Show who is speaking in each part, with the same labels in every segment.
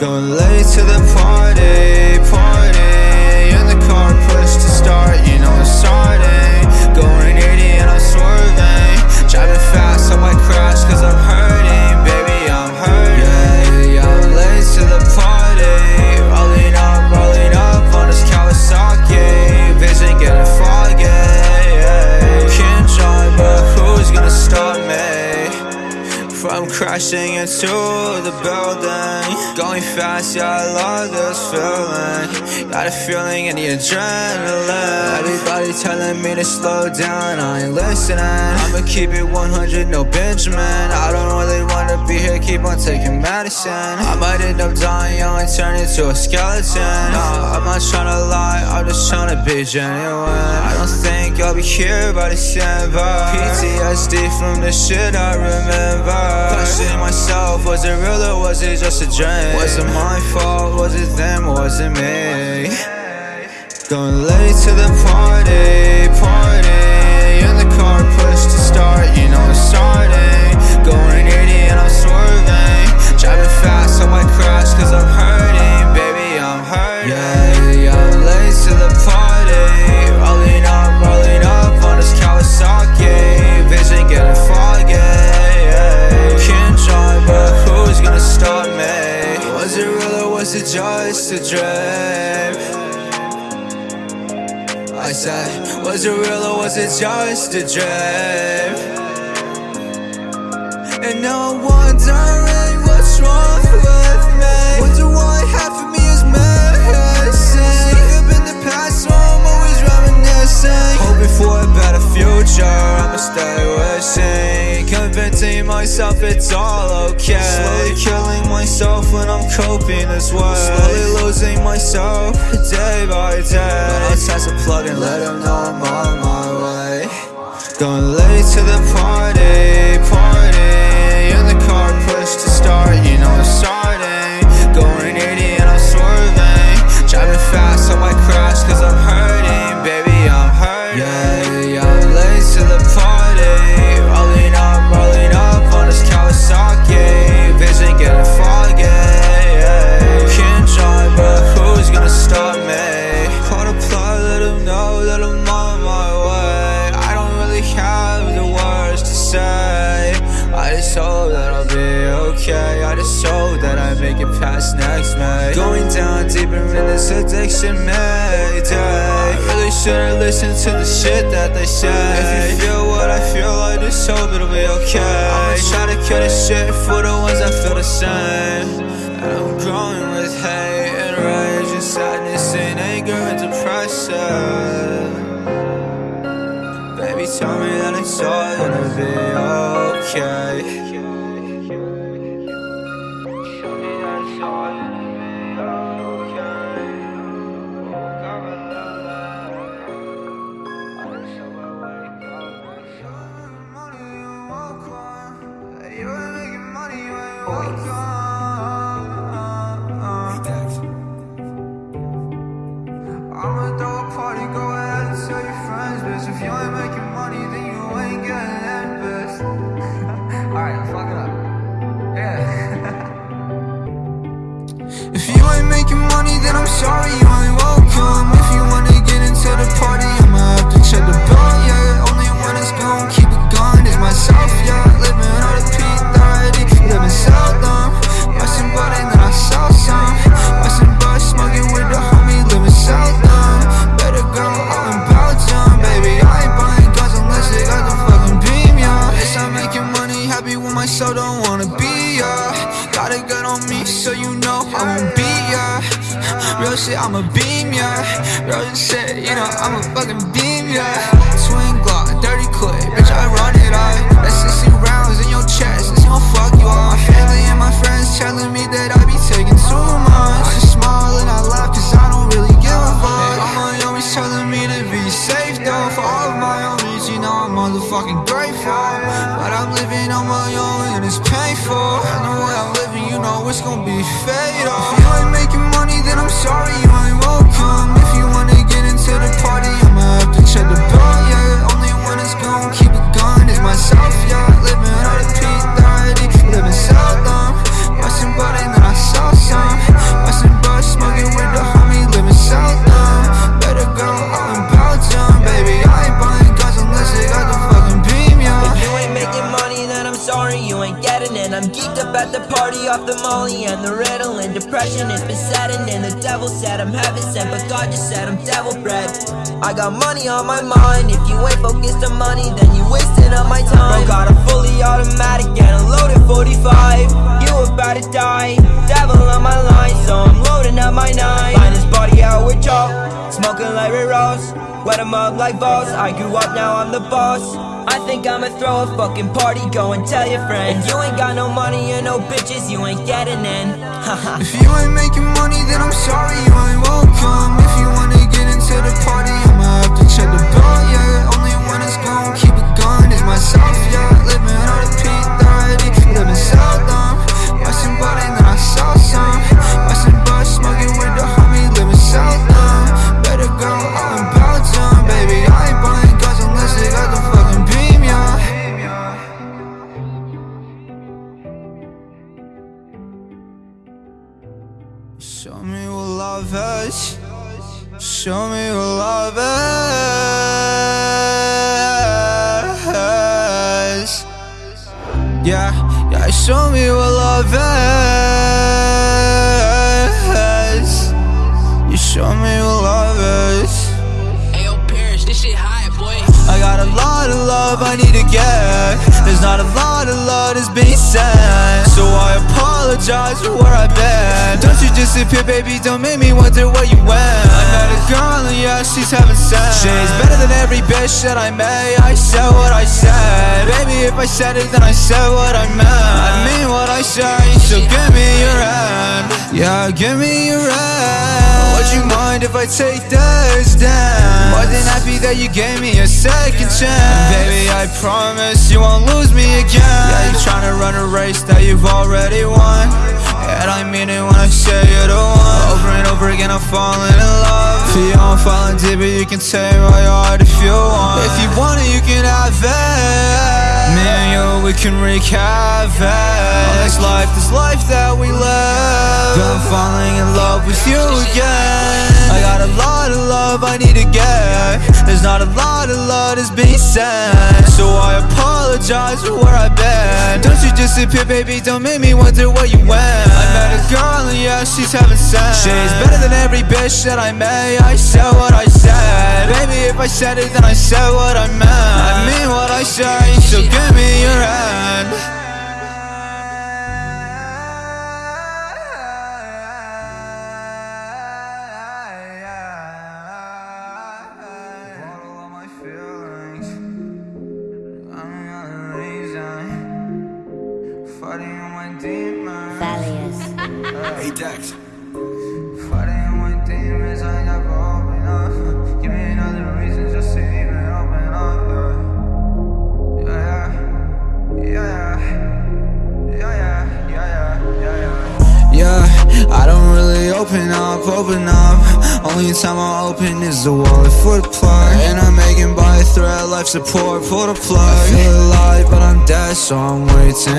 Speaker 1: Going late to the party, crashing into the building. Going fast, yeah, I love this feeling. Got a feeling in the adrenaline. Everybody telling me to slow down, I ain't listening. I'ma keep it 100, no Benjamin. I don't really wanna be here, keep on taking medicine. I might end up dying young and turn into a skeleton. Nah, I'm not trying to lie, I'm just trying to be genuine. I don't think I'll be here by December PTSD from the shit I remember Questioning myself, was it real or was it just a dream? Was it my fault, was it them or was it me? Going late to the party just a dream? And now I'm wondering what's wrong with me? Wonder why half of me is missing. Stuck up in the past so I'm always reminiscing. Hoping for a better future, I'ma stay wishing. Convincing myself it's all okay. Slowly killing myself when I'm coping this way Slowly losing myself day by day. But I'll test a plug and let them know I'm on my way Going late to the party, make it past next May Going down deeper in this addiction mayday I really should've listened to the shit that they say. If you feel what I feel, I just hope it'll be okay. I'ma try to kill this shit for the ones that feel the same. And I'm growing with hate and rage and sadness and anger and depression. Baby, tell me that it's all gonna be okay. Shit, I'm a beam, yeah. Real shit, you know I'm a fucking beam, yeah. Swing Glock, dirty clip, bitch, I run it, I. That's 60 rounds in your chest, it's gon' fuck you up. My family and my friends telling me that I be taking too much. I just smile and I laugh, cause I don't really give a fuck. All my homies telling me to be safe, though. For all of my homies, you know I'm motherfucking grateful. But I'm living on my own and it's painful. And the way I'm living, you know it's gonna be fatal. Sorry, on
Speaker 2: my mind. If you ain't focused on money then you wasting up my time. Bro got a fully automatic and a loaded 45 You about to die. Devil on my line so I'm loading up my nine. Find his body out with chalk Smoking like Ray Ross Wet him up like balls. I grew up now I'm the boss. I think I'ma throw a fucking party, go and tell your friends. If you ain't got no money and no bitches, you ain't getting in.
Speaker 1: If you ain't making money, then I'm sorry, you ain't welcome. If you wanna get into the party, yeah Living on a P30, living seldom Watching body, then I saw some Watching smoking with the homie, living Better all in baby I ain't unless they got the fucking beam, yeah Show me what love is. Show me show me what love is. You show me what love is.
Speaker 3: Ayo, Paris, this shit high, boy.
Speaker 1: I got a lot of love I need to get. There's not a lot of love that's being sent. So I apologize for where I've been. Don't you disappear, baby, don't make me wonder where you went. I met a girl and yeah, she's having sex. She's better than every bitch that I met. I said what I said. Baby, if I said it, then I said what I meant. I mean what I say, so give me your hand. Yeah, give me your hand. Would you mind if I take this down? More than happy that you gave me a second chance. Promise you won't lose me again. Yeah, you tryna run a race that you've already won. And I mean it when I say you're the one. Over and over again, I'm falling in love. For you, I'm falling deep, but you can take my heart if you want. If you want it, you can have it. Me and you, we can wreak havoc. Life, this life that we live. I'm falling in love with you again. I got a lot of love I need to get. There's not a lot of love that's being sent. So I apologize for where I've been. Don't you disappear, baby, don't make me wonder where you went. I met a girl and yeah, she's having sex. She's better than every bitch that I met. I said what I said. Baby, if I said it, then I said what I meant. Support, pull the plug. I feel alive, but I'm dead, so I'm waiting.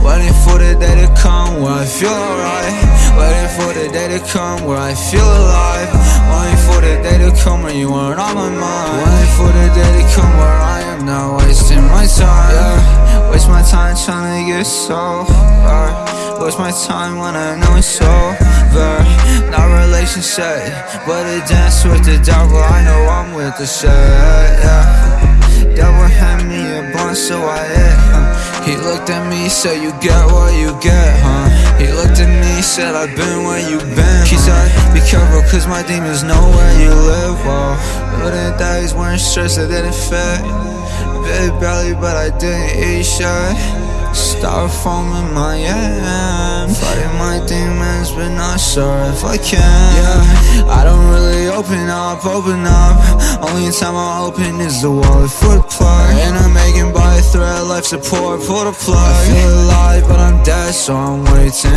Speaker 1: Waiting for the day to come where I feel alright. Waiting for the day to come where I feel alive. Waiting for the day to come where you aren't on my mind. Waiting for the day to come where I am not wasting my time. Yeah, waste my time trying to get so sober. Waste my time when I know it's over. Not relationship, but a dance with the devil. I know I'm with the shit. Yeah. Blunt, so I hit him. He looked at me, said, You get what you get, huh? He looked at me, said, I've been where you been. He said, Be careful, cause my demons know where you live. Well, but in days wearing shirts that didn't fit. Big belly, but I didn't eat shit. Styrofoam in my hand Fighting my demons but not sure if I can. Yeah, I don't really open up, open up. Only time I open is the wallet for the plug And I'm making by a thread, life support, pull the plug I feel alive but I'm dead so I'm waiting.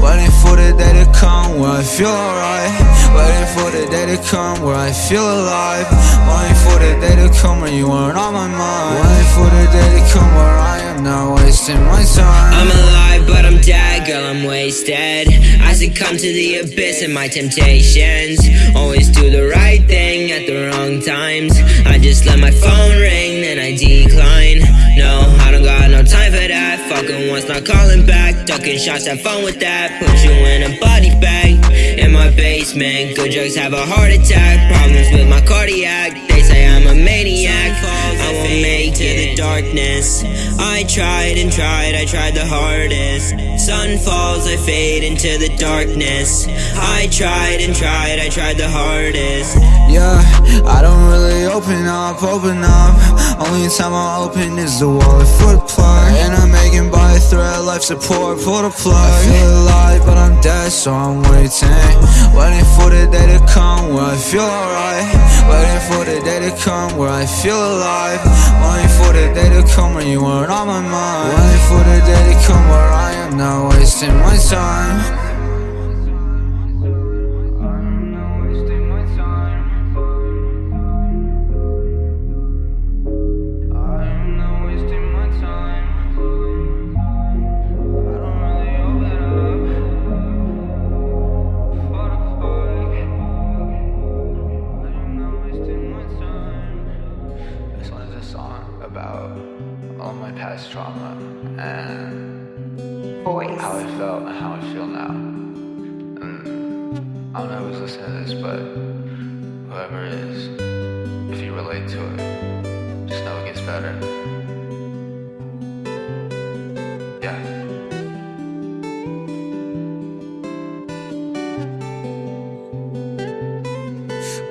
Speaker 1: Waiting for the day to come where I feel alright. Waiting for the day to come where I feel alive. Waiting for the day to come where you aren't on my mind. Waiting for the day to come where I am not wasting my time
Speaker 2: I'm alive, but I'm dead, girl, I'm wasted. I succumb to the abyss and my temptations. Always do the right thing at the wrong times. I just let my phone ring, then I decline. No, I don't got no time for that. Fucking once, not calling back. Ducking shots, have fun with that. Put you in a body bag in my basement. Good drugs have a heart attack. Problems with my cardiac. They say I'm a maniac. I won't make it to the darkness. I tried and tried, I tried the hardest. Sun falls, I fade into the darkness. I tried and tried, I tried the hardest.
Speaker 1: Yeah, I don't really open up, open up. Only time I open is the wallet for the plug. And I'm making by a thread, life support, pull the plug. I feel alive, but I'm dead, so I'm waiting. Waiting for the day to come where I feel alright. Waiting for the day to come where I feel alive. Waiting for the come you weren't on my mind. Waiting for the day to come where I am not wasting my time.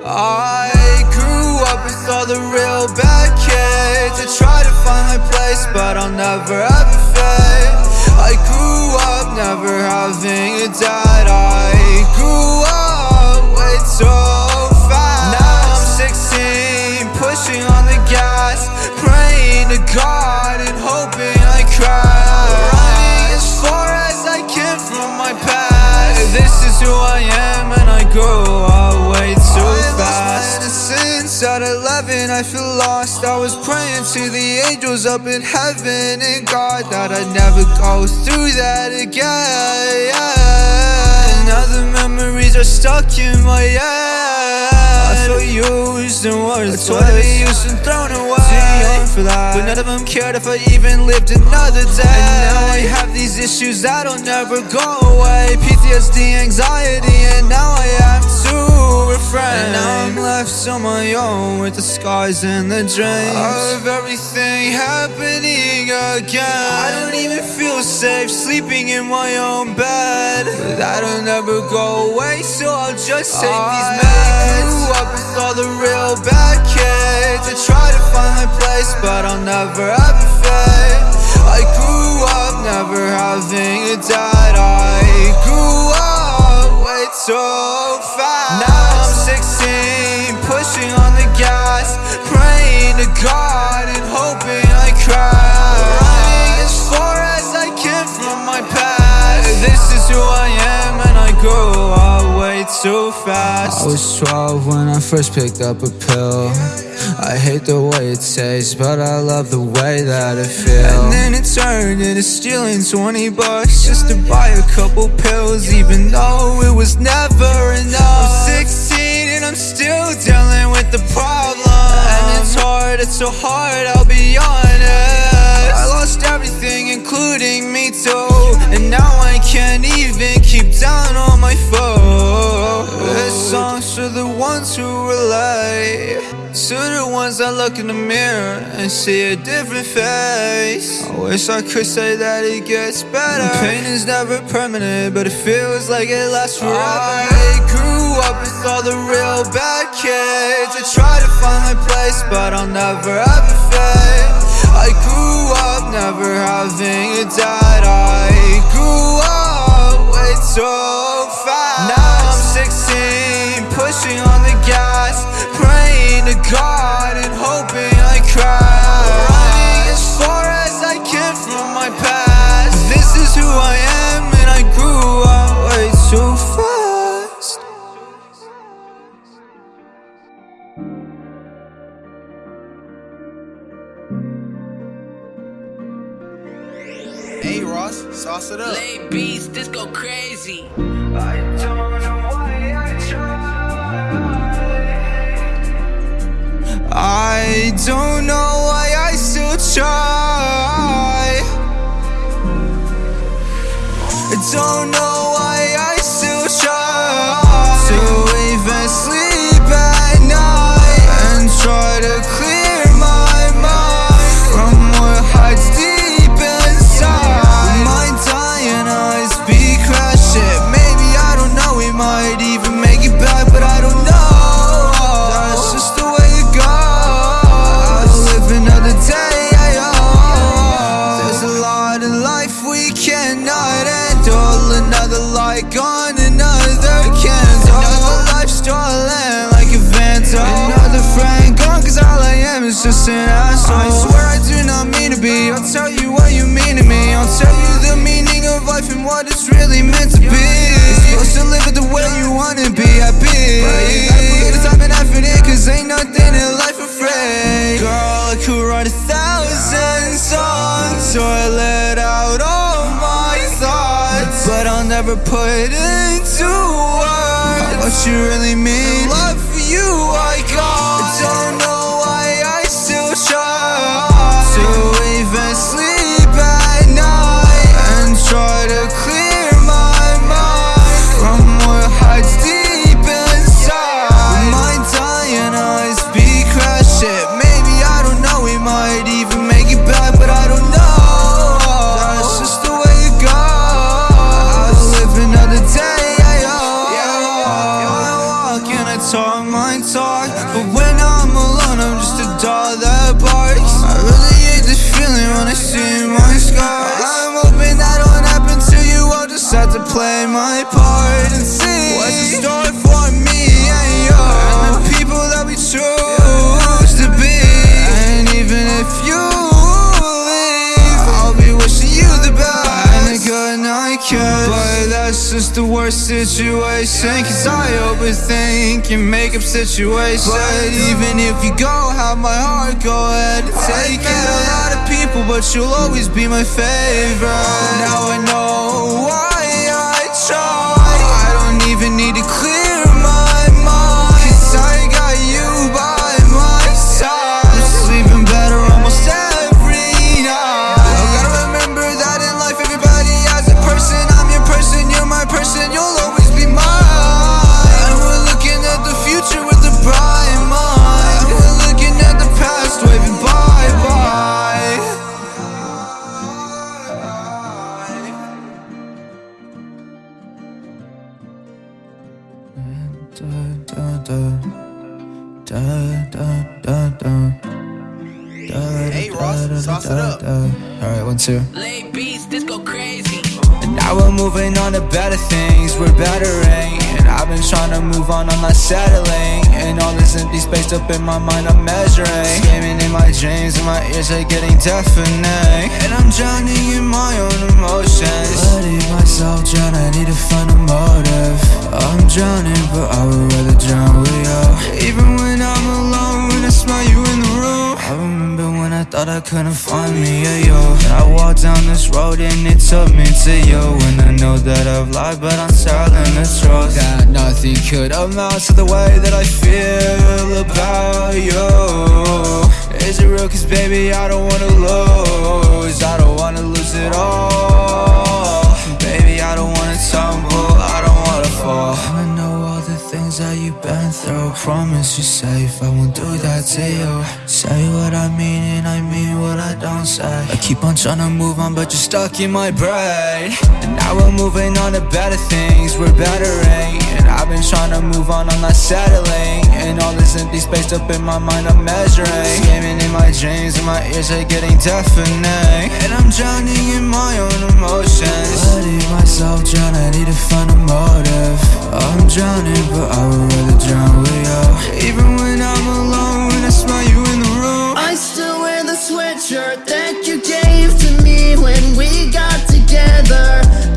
Speaker 4: I
Speaker 1: grew up with all the real bad kids. I try to find my place but I'll never have a faith I grew up never having a dad. I grew up way too fast. Now I'm 16 pushing on the gas Praying to God and hoping I crash This is who I am and I grew up way too fast. Innocence at 11 I feel lost. I was praying to the angels up in heaven And God that I'd never go through that again Now the memories are stuck in my head. I feel used and worthless Totally used and thrown away. Too young for that But none of them cared if I even lived another day. And now I have these issues that'll never go away. PTSD, anxiety, and now I have refrain And now I'm left on my own with the scars and the dreams Of everything happening again. I don't even feel safe sleeping in my own bed. But that'll never go away so I'll just take these meds. grew up with all the real bad kids. I try to find my place but I'll never have a faith I grew up never having a dad. I grew up way too fast. Now I'm 16 pushing on the gas Praying to God and hoping I crash This is who I am and I grew up way too fast. I was 12 when I first picked up a pill. I hate the way it tastes, but I love the way that it feels. And then it turned into stealing 20 bucks just to buy a couple pills Even though it was never enough. I'm 16 and I'm still dealing with the problem. And it's hard, it's so hard, I'll be honest ones that look in the mirror and see a different face. I wish I could say that it gets better. The Pain is never permanent, but it feels like it lasts forever. I grew up with all the real bad kids. I try to find my place, but I'll never have a faith I grew up never having a dad. I grew up way too fast. Now I'm 16, pushing on the gas to God and hoping I crash Running as far as I can from my past This is who I am and I grew up way too fast
Speaker 3: Hey Ross, sauce it up. Lay beats, this go crazy.
Speaker 1: I don't don't know never put into words what you really mean. The love you I got. My part and see what's in store for me and you, and the people that we choose to be. And even if you leave, I'll be wishing you the best and a good night kiss. But that's just the worst situation, cause I overthink and make up situations. But even if you go, have my heart, go ahead and take it. a lot of people, but you'll always be my favorite. Now I know why I. Don't even need to clear
Speaker 3: this
Speaker 1: up in my mind, I'm measuring. Screaming in my dreams, and my ears are getting deafening. And I'm drowning in my own emotions. Letting myself drown, I need to find a motive. I'm drowning, but I would thought I couldn't find me, yeah, yo. And I walked down this road and it took me to you. And I know that I've lied, but I'm telling the truth. That nothing could amount to the way that I feel about you. Is it real? Cause baby, I don't wanna lose. I don't wanna lose it all. Baby, I don't wanna tumble, Promise you safe, I won't do that to you. Say what I mean and I mean what I don't say. I keep on trying to move on, but you're stuck in my brain. And now we're moving on to better things, we're bettering. I've been trying to move on, I'm not settling. And all this empty space up in my mind, I'm measuring. Screaming in my dreams, and my ears are getting deafening. And I'm drowning in my own emotions. Letting myself drown, I need to find a motive. I'm drowning, but I would rather drown with you. Even when I'm alone, I smell you in the room.
Speaker 5: I still wear the sweatshirt that you gave to me when we got together.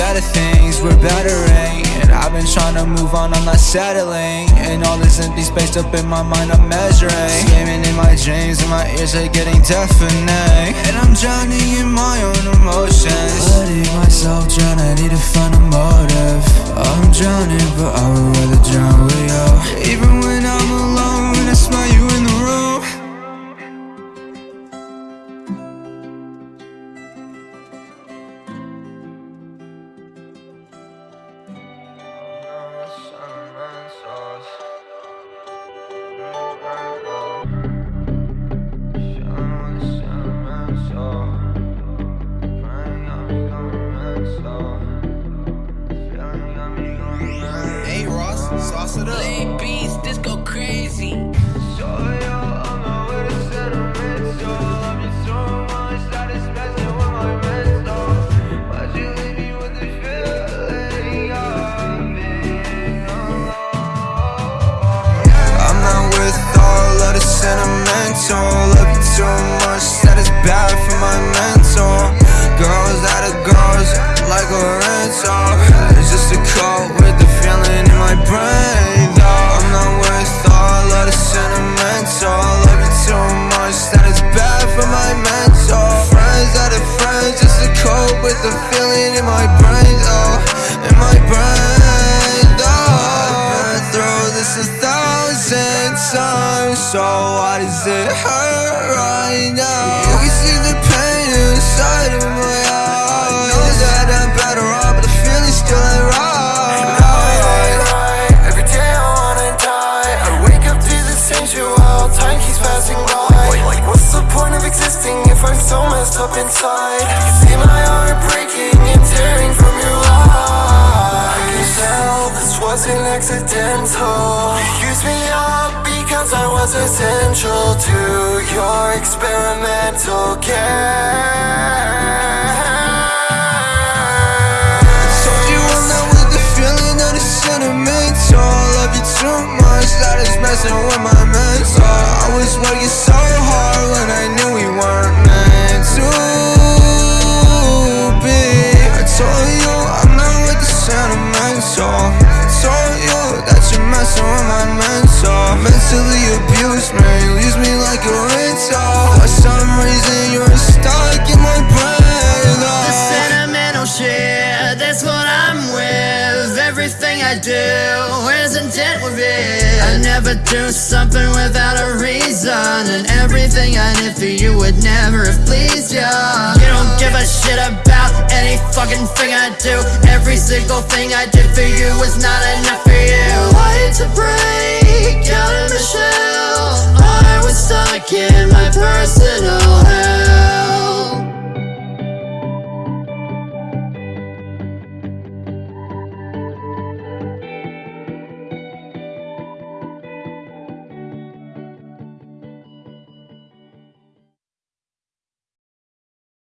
Speaker 1: Better things, we're bettering. Eh? And I've been trying to move on, I'm not settling. And all this empty space up in my mind, I'm measuring. Screaming in my dreams, and my ears are getting deafening. And I'm drowning in my own emotions. Letting myself drown, I need to find a motive. I'm drowning, but I would rather drown with you. Even when I'm alone, I smell you
Speaker 6: inside.
Speaker 7: See my heart breaking and tearing from your lies I can tell this wasn't accidental. You used me up because I was essential to your experimental game
Speaker 6: Told you I'm not with the feeling of the sentimental. Love you too much, that is messing with my mental. I was working so hard when I knew Mentally abused me, use me like a rental For some reason you're stuck in my brain.
Speaker 5: The
Speaker 6: oh.
Speaker 5: sentimental shit, that's what I'm with. Everything I do is intent with it. I never do something without a reason. And everything I did for you would never have pleased ya. You don't give a shit about any fucking thing I do. Every single thing I did for you was not enough for you tried to break. Out of my shell. I was stuck in my personal hell.